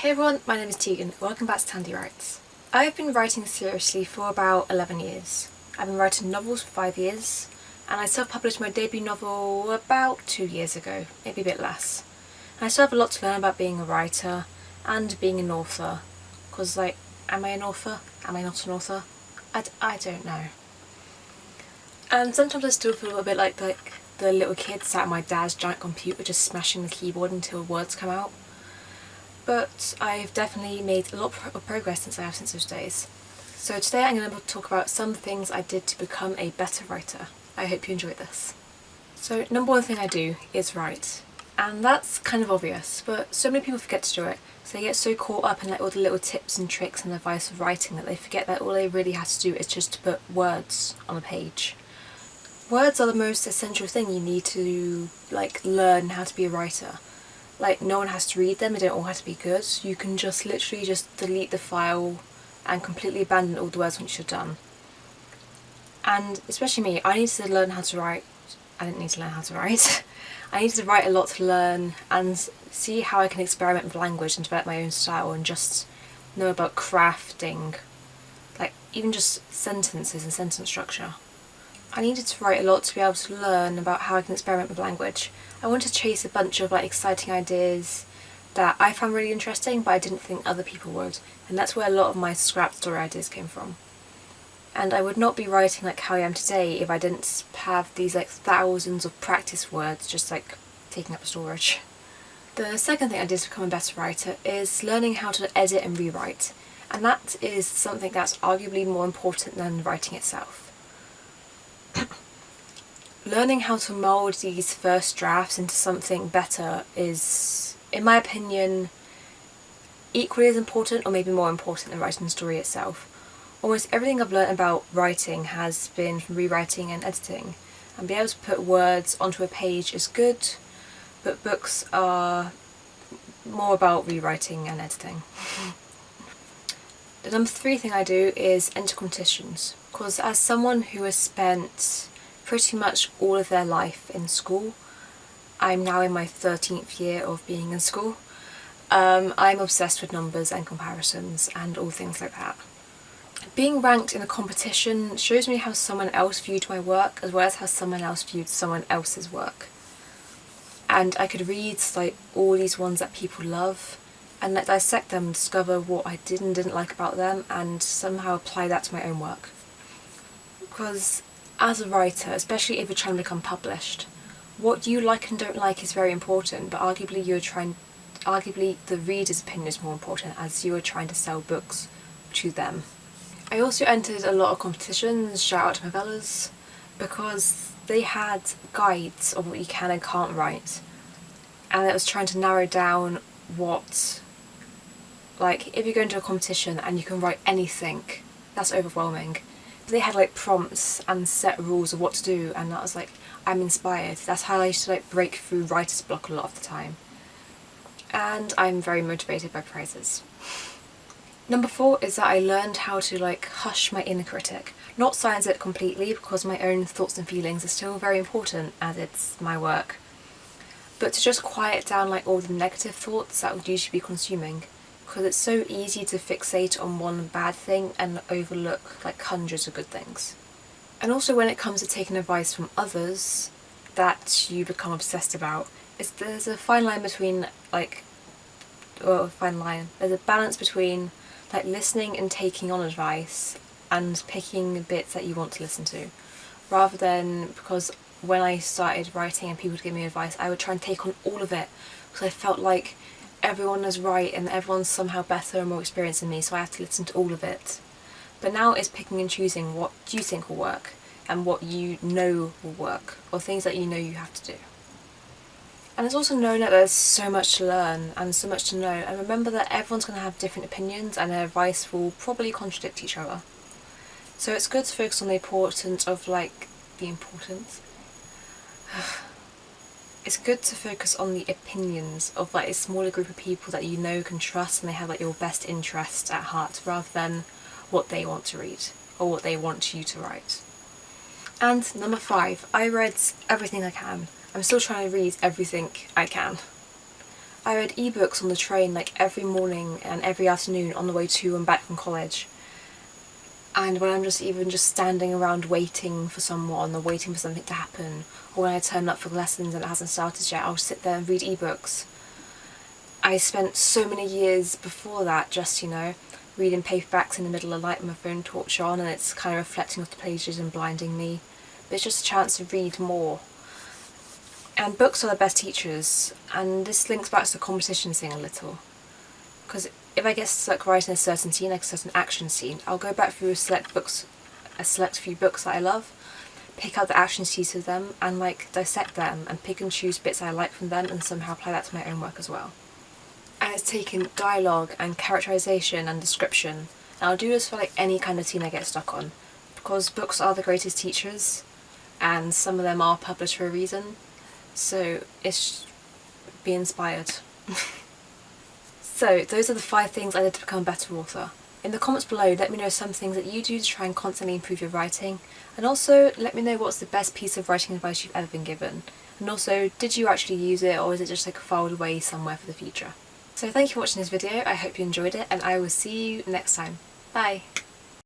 Hey everyone, my name is Tegan. Welcome back to Tandy Writes. I've been writing seriously for about 11 years. I've been writing novels for 5 years and I self-published my debut novel about 2 years ago, maybe a bit less. And I still have a lot to learn about being a writer and being an author because like, am I an author? Am I not an author? I d I don't know. And sometimes I still feel a bit like, like the little kid sat at my dad's giant computer just smashing the keyboard until words come out. But I've definitely made a lot of progress since I have since those days. So today I'm going to talk about some things I did to become a better writer. I hope you enjoyed this. So number one thing I do is write. And that's kind of obvious, but so many people forget to do it. So they get so caught up in like all the little tips and tricks and advice of writing that they forget that all they really have to do is just to put words on a page. Words are the most essential thing you need to like learn how to be a writer. Like no one has to read them, they don't all have to be good. You can just literally just delete the file and completely abandon all the words once you're done. And especially me, I need to learn how to write. I didn't need to learn how to write. I need to write a lot to learn and see how I can experiment with language and develop my own style and just know about crafting, like even just sentences and sentence structure. I needed to write a lot to be able to learn about how I can experiment with language. I wanted to chase a bunch of like exciting ideas that I found really interesting but I didn't think other people would and that's where a lot of my scrap story ideas came from. And I would not be writing like how I am today if I didn't have these like thousands of practice words just like taking up storage. The second thing I did to become a better writer is learning how to edit and rewrite and that is something that's arguably more important than writing itself. Learning how to mould these first drafts into something better is, in my opinion, equally as important or maybe more important than writing the story itself. Almost everything I've learned about writing has been from rewriting and editing and being able to put words onto a page is good but books are more about rewriting and editing. the number three thing I do is enter competitions because as someone who has spent pretty much all of their life in school, I'm now in my 13th year of being in school, um, I'm obsessed with numbers and comparisons and all things like that. Being ranked in a competition shows me how someone else viewed my work as well as how someone else viewed someone else's work. And I could read like all these ones that people love and like dissect them discover what I did and didn't like about them and somehow apply that to my own work because as a writer, especially if you're trying to become published, what you like and don't like is very important, but arguably you're trying, arguably the reader's opinion is more important as you are trying to sell books to them. I also entered a lot of competitions, shout out to novellas, because they had guides of what you can and can't write. And it was trying to narrow down what, like, if you go into a competition and you can write anything, that's overwhelming they had like prompts and set rules of what to do and that was like I'm inspired. That's how I used to like break through writer's block a lot of the time. And I'm very motivated by prizes. Number four is that I learned how to like hush my inner critic. Not silence it completely because my own thoughts and feelings are still very important as it's my work. But to just quiet down like all the negative thoughts that would usually be consuming because it's so easy to fixate on one bad thing and overlook like hundreds of good things. And also when it comes to taking advice from others that you become obsessed about, it's, there's a fine line between like, well, fine line, there's a balance between like listening and taking on advice and picking bits that you want to listen to rather than because when I started writing and people would give me advice I would try and take on all of it because I felt like everyone is right and everyone's somehow better and more experienced than me so I have to listen to all of it. But now it's picking and choosing what you think will work and what you know will work or things that you know you have to do. And it's also known that there's so much to learn and so much to know and remember that everyone's going to have different opinions and their advice will probably contradict each other. So it's good to focus on the importance of like, the importance? it's good to focus on the opinions of like a smaller group of people that you know can trust and they have like your best interest at heart rather than what they want to read or what they want you to write. And number five, I read everything I can. I'm still trying to read everything I can. I read ebooks on the train like every morning and every afternoon on the way to and back from college. And when I'm just even just standing around waiting for someone or waiting for something to happen, or when I turn up for lessons and it hasn't started yet, I'll sit there and read ebooks. I spent so many years before that just, you know, reading paperbacks in the middle of the night with my phone torch on and it's kind of reflecting off the pages and blinding me. But it's just a chance to read more. And books are the best teachers, and this links back to the competition thing a little. Because if I get stuck writing a certain scene, like a certain action scene, I'll go back through a select books, a select few books that I love, pick out the action scenes of them, and like dissect them, and pick and choose bits I like from them, and somehow apply that to my own work as well. And it's taken dialogue and characterization and description, and I'll do this for like any kind of scene I get stuck on, because books are the greatest teachers, and some of them are published for a reason, so it's be inspired. So those are the five things I did to become a better author. In the comments below let me know some things that you do to try and constantly improve your writing and also let me know what's the best piece of writing advice you've ever been given and also did you actually use it or is it just like filed away somewhere for the future. So thank you for watching this video, I hope you enjoyed it and I will see you next time. Bye!